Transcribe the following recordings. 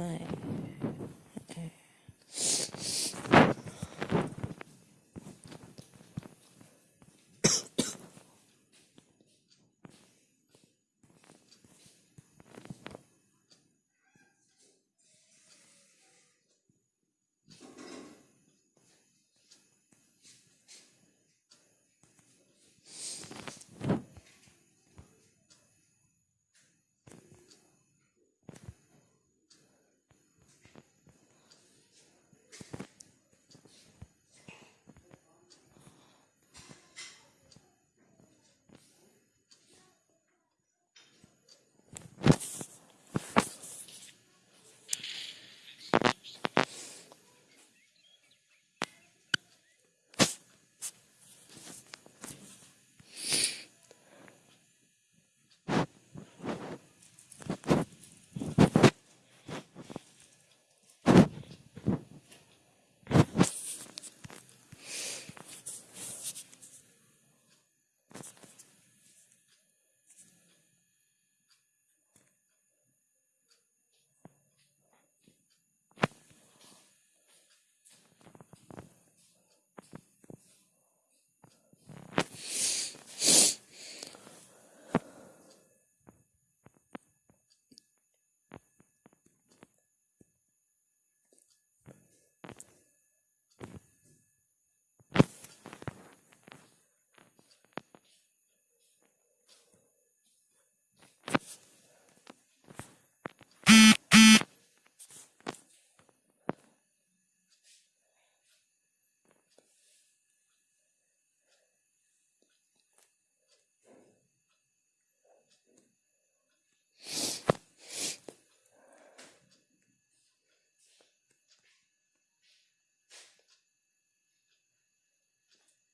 はい。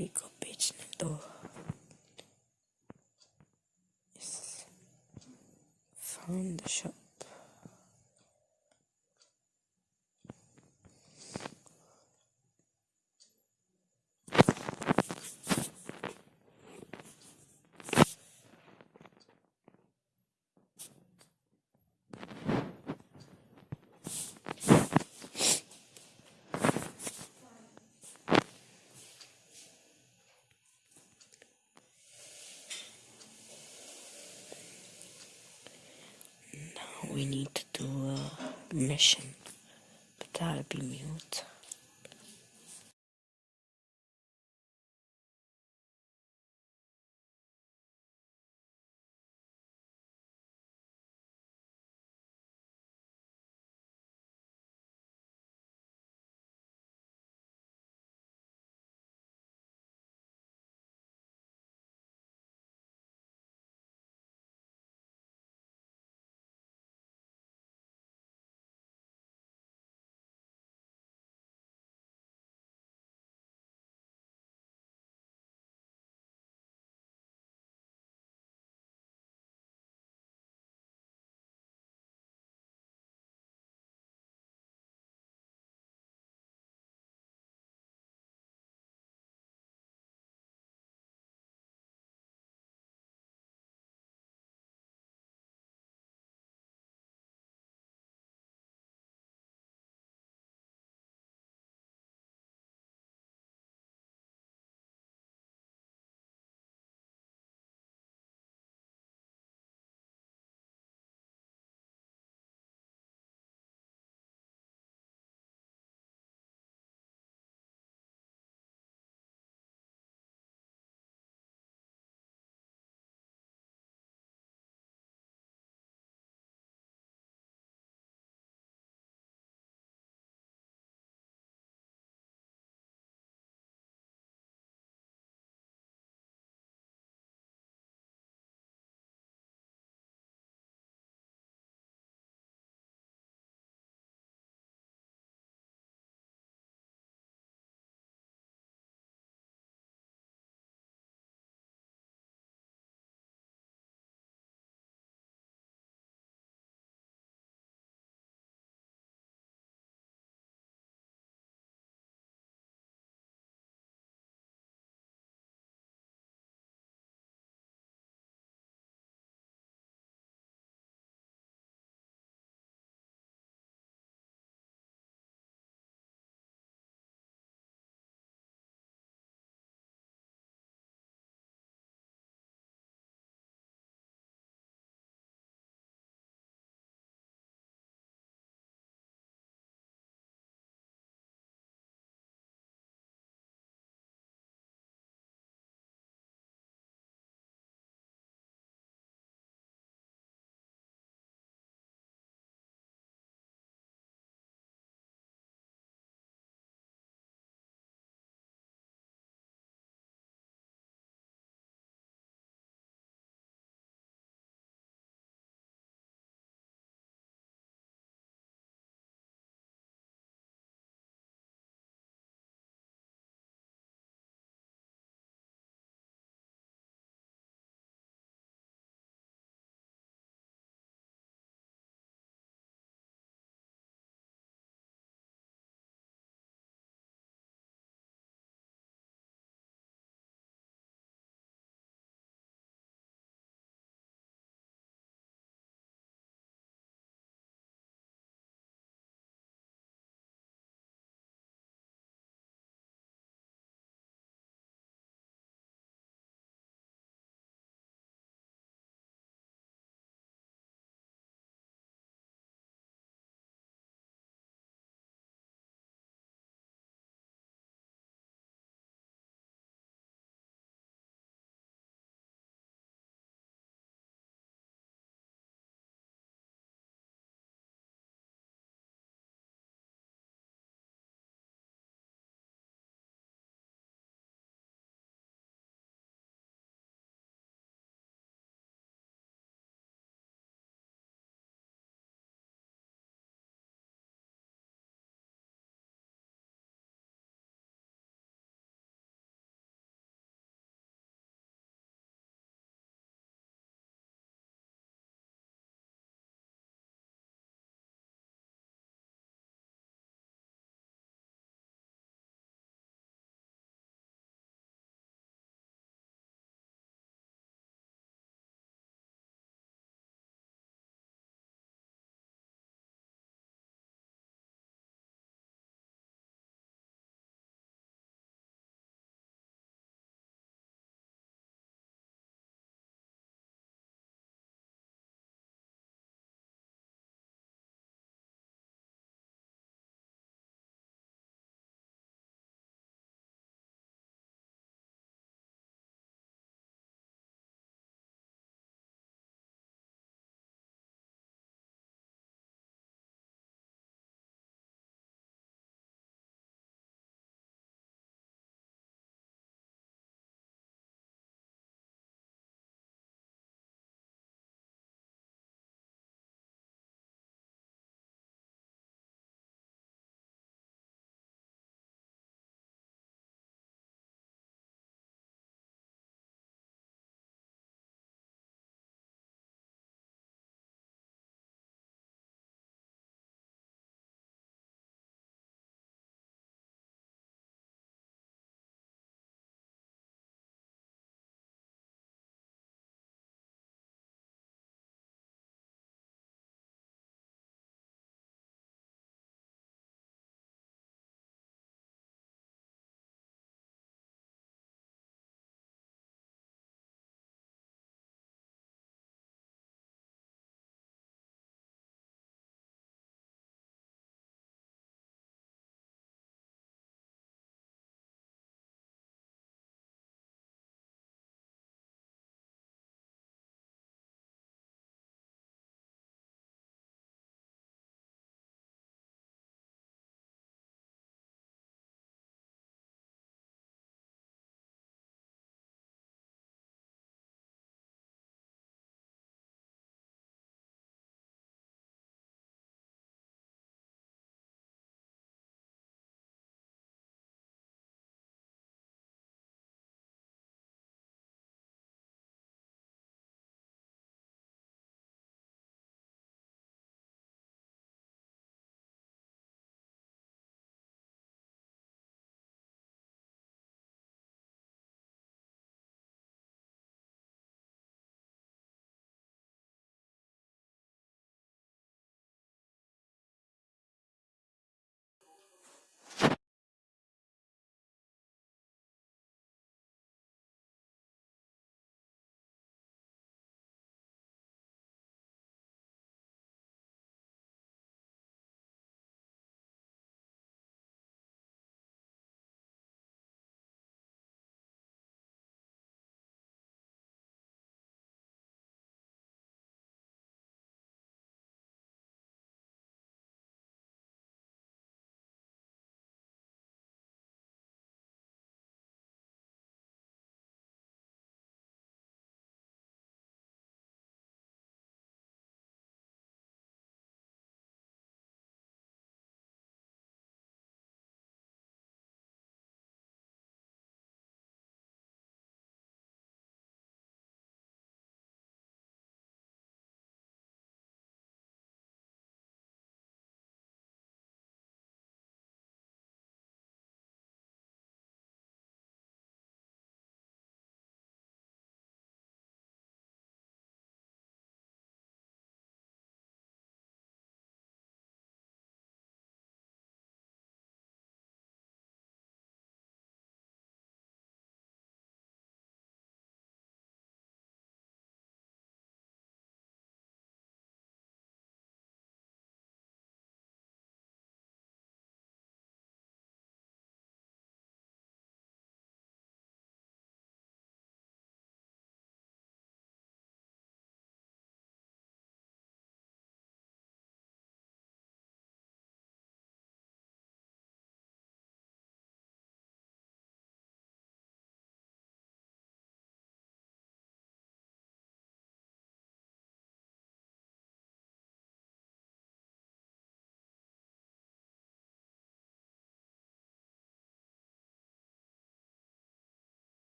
Rico Beach na to. We need to do a mission, but I'll be mute.